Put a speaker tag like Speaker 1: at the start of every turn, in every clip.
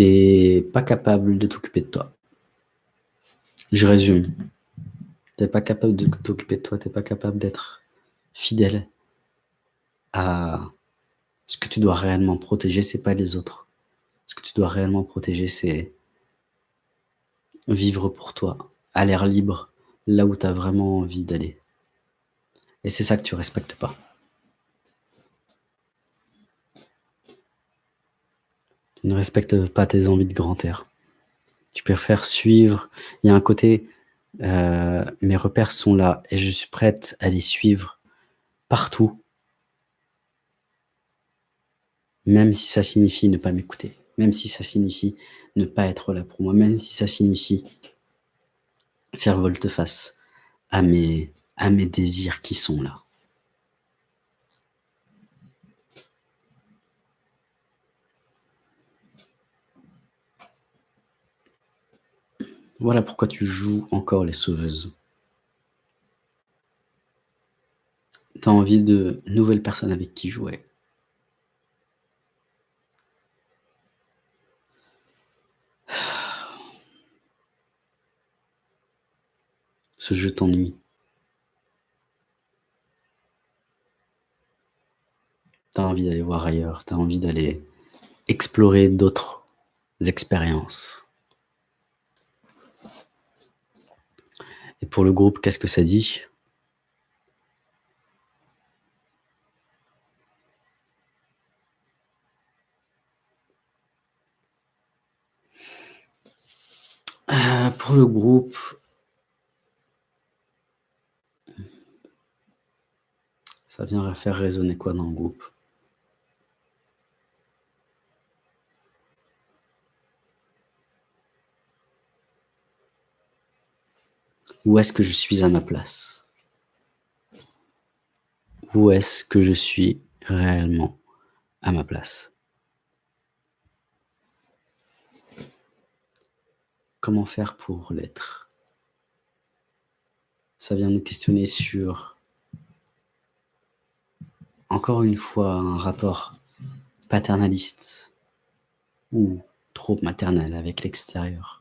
Speaker 1: t'es pas capable de t'occuper de toi. Je résume. T'es pas capable de t'occuper de toi, t'es pas capable d'être fidèle à ce que tu dois réellement protéger, c'est pas les autres. Ce que tu dois réellement protéger, c'est vivre pour toi, à l'air libre, là où tu as vraiment envie d'aller. Et c'est ça que tu respectes pas. Ne respectes pas tes envies de grand air. Tu préfères suivre. Il y a un côté, euh, mes repères sont là et je suis prête à les suivre partout, même si ça signifie ne pas m'écouter, même si ça signifie ne pas être là pour moi, même si ça signifie faire volte-face à mes, à mes désirs qui sont là. Voilà pourquoi tu joues encore les sauveuses. Tu as envie de nouvelles personnes avec qui jouer. Ce jeu t'ennuie. Tu as envie d'aller voir ailleurs, tu as envie d'aller explorer d'autres expériences. Et pour le groupe, qu'est-ce que ça dit? Euh, Pour le groupe, ça vient faire résonner quoi dans le groupe? Où est-ce que je suis à ma place? Où est-ce que je suis réellement à ma place? Comment faire pour l'être? Ça vient nous questionner sur, encore une fois, un rapport paternaliste ou trop maternel avec l'extérieur.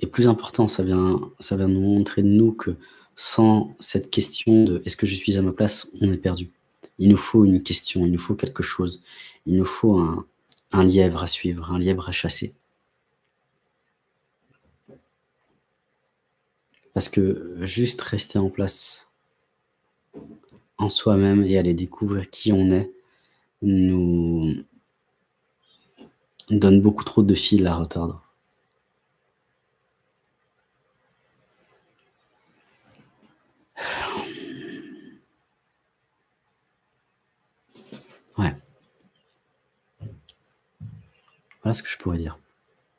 Speaker 1: Et plus important, ça vient, nous montrer de nous que sans cette question de « est-ce que je suis à ma place ?», on est perdu. Il nous faut une question, il nous faut quelque chose. Il nous faut un, un lièvre à suivre, un lièvre à chasser. Parce que juste rester en place en soi-même et aller découvrir qui on est nous donne beaucoup trop de fil à retordre. Ce que je pourrais dire.